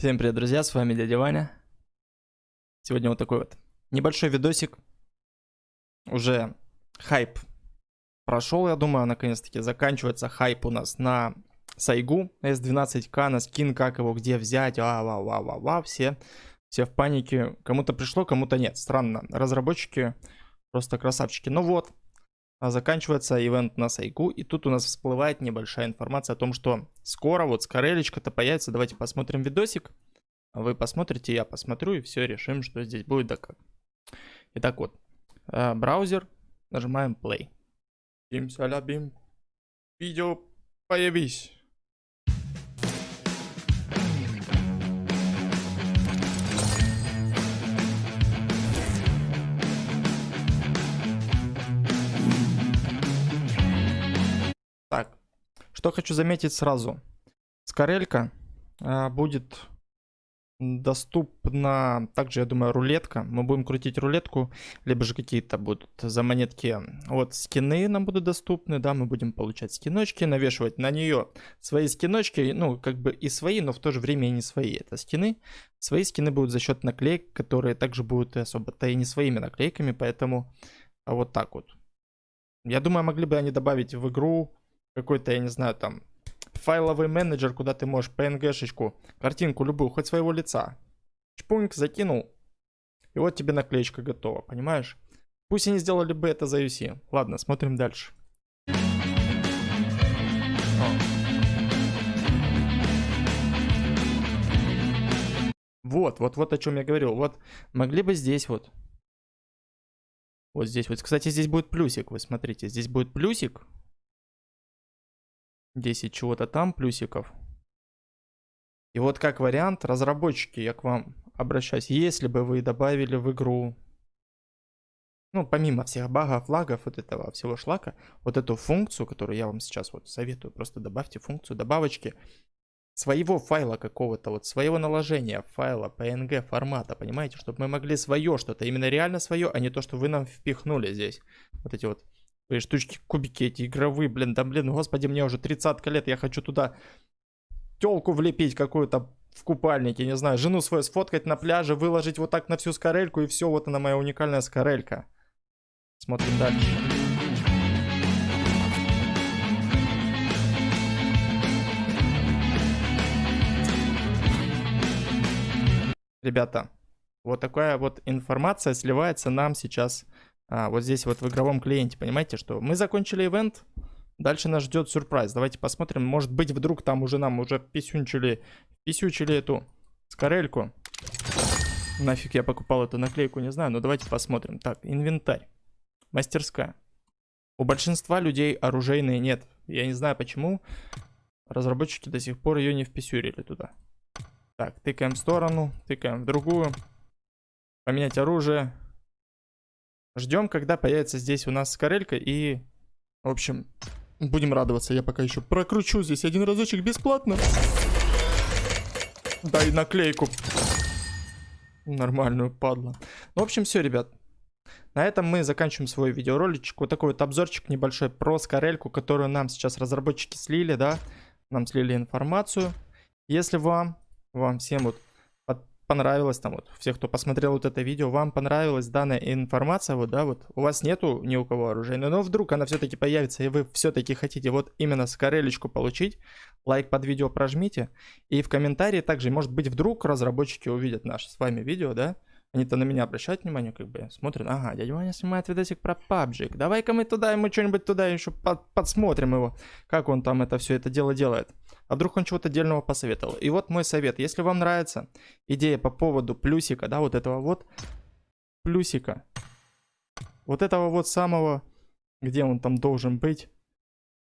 Всем привет, друзья, с вами дядя Ваня. Сегодня вот такой вот небольшой видосик. Уже хайп прошел, я думаю, наконец-таки заканчивается хайп у нас на Сайгу S12К, на скин, как его, где взять, а, ва, ва, ва, ва, все, все в панике. Кому-то пришло, кому-то нет. Странно, разработчики просто красавчики. Ну вот, заканчивается ивент на Сайгу, и тут у нас всплывает небольшая информация о том, что скоро вот скорелечка-то появится. Давайте посмотрим видосик. Вы посмотрите, я посмотрю, и все, решим, что здесь будет да как. Итак, вот, э, браузер, нажимаем play. Бим, салябим, видео, появись. Что хочу заметить сразу. Скорелька а, будет доступна также, я думаю, рулетка. Мы будем крутить рулетку, либо же какие-то будут за монетки. Вот скины нам будут доступны, да, мы будем получать скиночки, навешивать на нее свои скиночки, ну, как бы и свои, но в то же время и не свои. Это скины. Свои скины будут за счет наклеек, которые также будут особо-то и не своими наклейками, поэтому вот так вот. Я думаю, могли бы они добавить в игру какой-то, я не знаю, там, файловый менеджер, куда ты можешь PNG-шечку, картинку любую, хоть своего лица. Чпуньк, закинул, и вот тебе наклеечка готова, понимаешь? Пусть они сделали бы это за UC. Ладно, смотрим дальше. Вот, вот, вот о чем я говорил. Вот, могли бы здесь вот. Вот здесь вот. Кстати, здесь будет плюсик, вы смотрите. Здесь будет плюсик. 10 чего-то там плюсиков. И вот как вариант, разработчики, я к вам обращаюсь, если бы вы добавили в игру, ну, помимо всех багов, лагов, вот этого всего шлака, вот эту функцию, которую я вам сейчас вот советую, просто добавьте функцию добавочки своего файла какого-то, вот своего наложения файла PNG формата, понимаете, чтобы мы могли свое что-то, именно реально свое, а не то, что вы нам впихнули здесь. Вот эти вот Свои штучки, кубики эти игровые, блин, да блин, господи, мне уже 30 лет, я хочу туда телку влепить какую-то в купальнике, не знаю, жену свою сфоткать на пляже, выложить вот так на всю скорельку, и все, вот она моя уникальная скорелька. Смотрим дальше. Ребята, вот такая вот информация сливается нам сейчас а, вот здесь вот в игровом клиенте, понимаете, что мы закончили ивент, дальше нас ждет сюрприз. Давайте посмотрим, может быть вдруг там уже нам уже писюнчили, писючили эту скорельку. Нафиг я покупал эту наклейку, не знаю, но давайте посмотрим. Так, инвентарь, мастерская. У большинства людей оружейные нет. Я не знаю почему. Разработчики до сих пор ее не вписюрили туда. Так, тыкаем в сторону, тыкаем в другую. Поменять оружие. Ждем, когда появится здесь у нас скорелька и... В общем, будем радоваться. Я пока еще прокручу здесь один разочек бесплатно. Дай наклейку. Нормальную падла. Ну, в общем, все, ребят. На этом мы заканчиваем свой видеороличек. Вот такой вот обзорчик небольшой про скорельку, которую нам сейчас разработчики слили, да. Нам слили информацию. Если вам, вам всем вот понравилось, там вот, все, кто посмотрел вот это видео, вам понравилась данная информация, вот, да, вот, у вас нету ни у кого оружейной, но вдруг она все-таки появится, и вы все-таки хотите вот именно скорелечку получить, лайк под видео прожмите, и в комментарии также, может быть, вдруг разработчики увидят наше с вами видео, да, они-то на меня обращают внимание, как бы смотрят, ага, дядя Ваня снимает видосик про PUBG, давай-ка мы туда, ему что-нибудь туда еще под, подсмотрим его, как он там это все это дело делает а вдруг он чего-то отдельного посоветовал. И вот мой совет, если вам нравится идея по поводу плюсика, да, вот этого вот плюсика, вот этого вот самого, где он там должен быть,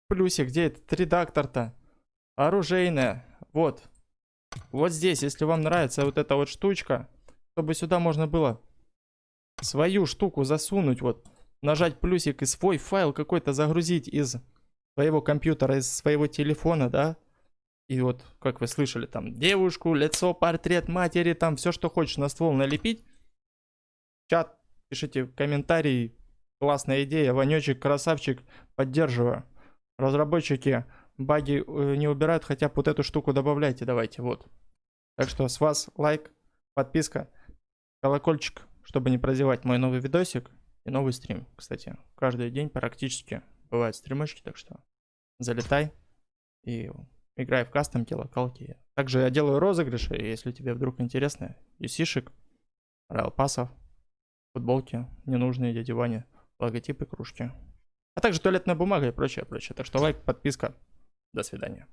плюсик, где этот редактор-то, оружейная, вот, вот здесь, если вам нравится вот эта вот штучка, чтобы сюда можно было свою штуку засунуть, вот, нажать плюсик и свой файл какой-то загрузить из своего компьютера, из своего телефона, да, и вот, как вы слышали, там девушку, лицо, портрет матери, там все, что хочешь на ствол налепить. Чат, пишите комментарии. Классная идея, Ванечек, красавчик, поддерживаю. Разработчики баги э, не убирают, хотя бы вот эту штуку добавляйте, давайте, вот. Так что с вас лайк, подписка, колокольчик, чтобы не прозевать мой новый видосик и новый стрим. Кстати, каждый день практически бывают стримочки, так что залетай и играй в кастомки, локалки. Также я делаю розыгрыши, если тебе вдруг интересно, юсишек, райл пассов, футболки, ненужные дяди Вани, логотипы, кружки. А также туалетная бумага и прочее, прочее. Так что лайк, подписка. До свидания.